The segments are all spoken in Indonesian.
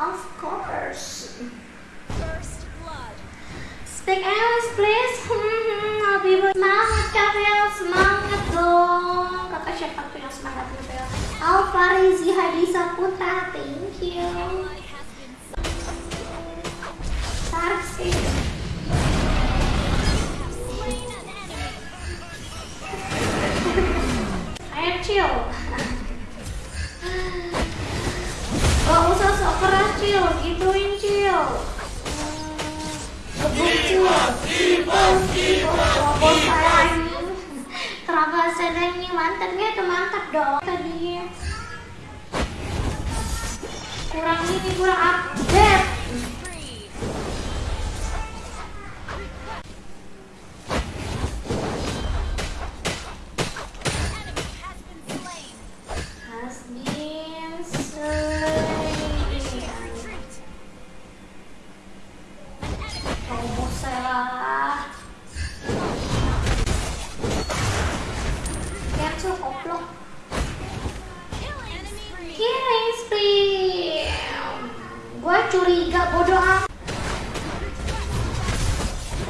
Of course. First blood. Speak English please. Abi semangat Kapel, semangat dong. Kakak siapa tuh yang semangat Kapel? Alfarizi Hadisa Putra, thank you. Mantannya itu mantap dong tadi. Kurang ini, kurang update.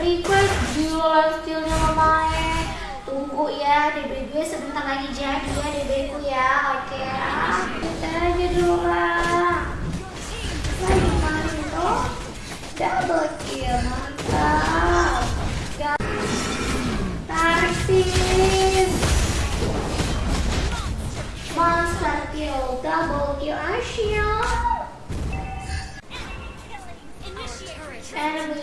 Request jual skillnya lumayan. Tunggu ya, DB gue sebentar lagi jadi ya DB ku ya. Oke, kita aja dulu lah. Lagi main tuh. Double kill, mantap. Ga- Tarik sis. Monster kill, double kill. Initiate. Enemy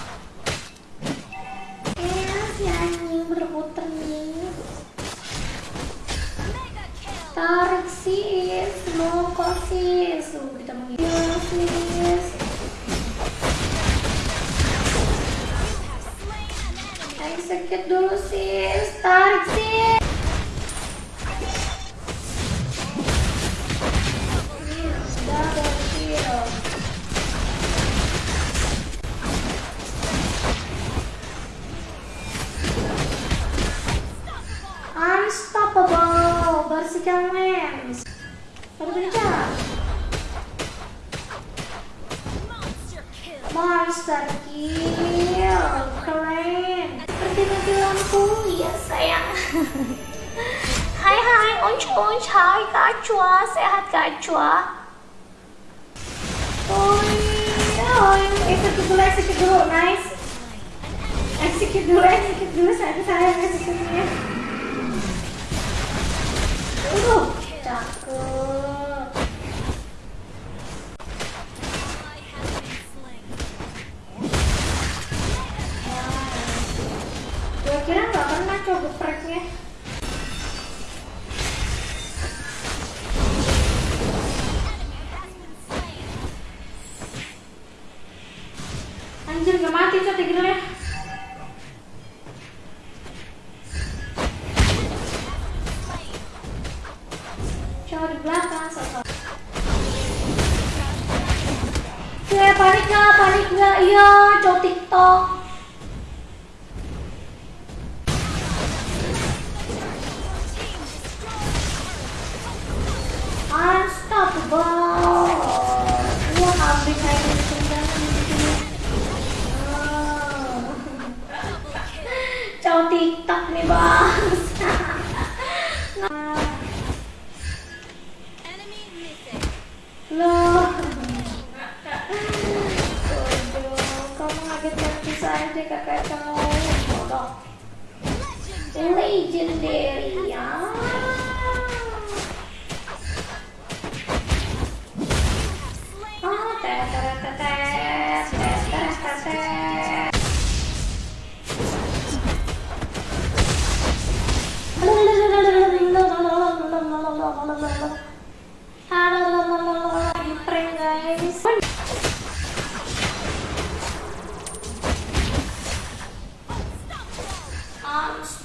sis. Tuh, kita. Execute dulu sis, tarik sis. Unstoppable, bersihkan lens. Baru bicara. Monster kill. Monster kill, keren. Seperti mati lampu, ya sayang. hai hai, unch unch, hai kacua, sehat kacua. Oh, oh, execute dulu, execute dulu, nice. Execute dulu, execute dulu, saya saya execute-nya. Uh, cakep. Anjir gak mati tigrealnya. Slain. Cowok di belakang sosok. Ya panik gak, panik gak, iya cowok tiktok. Tiktok nih bos. Loh. Kamu ngaget nanti saja kakak kamu. Legendary ya.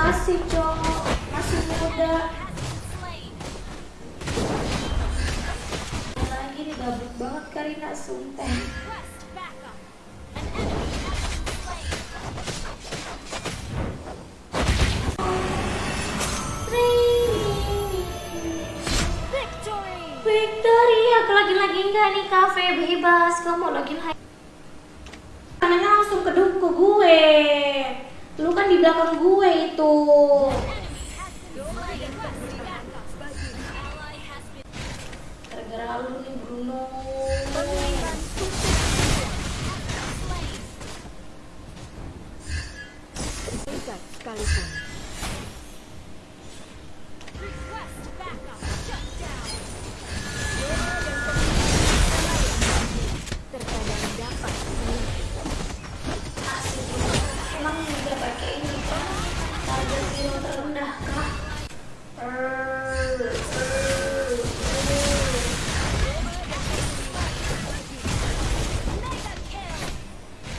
Masih cowok, masih muda. Lagi nih gabut banget Karina. Sumpah. Victory, lagi-lagi enggak nih kafe bebas. Kamu login temen gue itu. Gara-gara nih Bruno. Tidak sekalipun.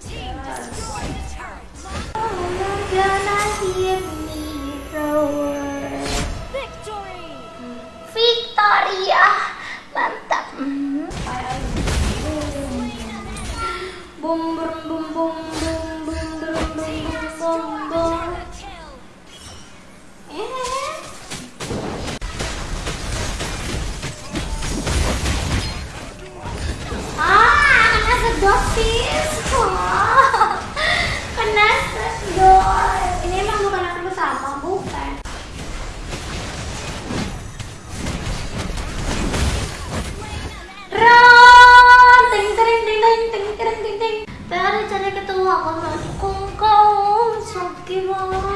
team. Pokemon!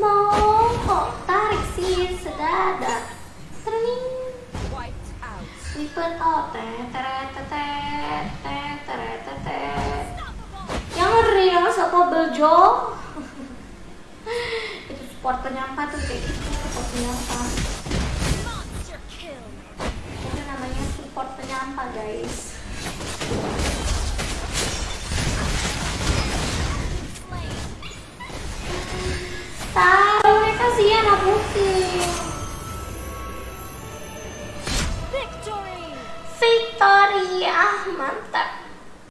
Semongkok Tarik sih sedada. Sering Wiper out Yang real Sopobel Jo. Itu support penyampah tuh Kayak gitu support penyampah Itu namanya support penyampah guys.